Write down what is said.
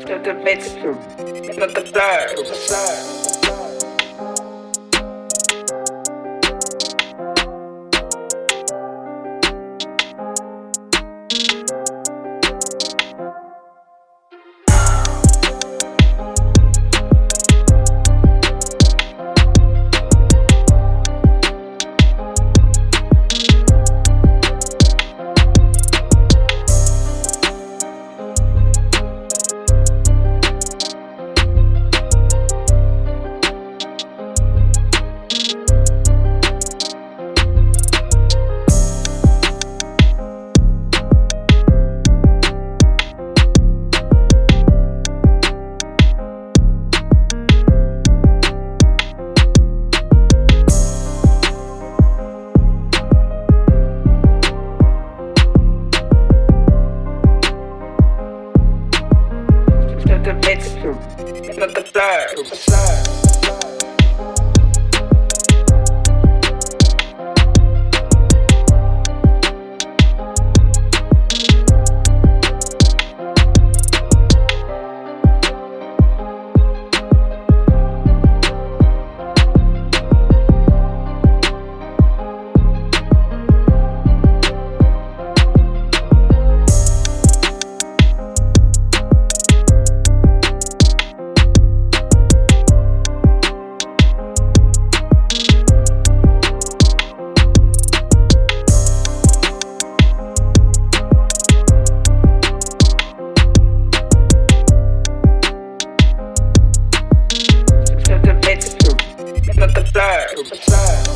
to the bitch, look at blur. to the bitch, look at blur. To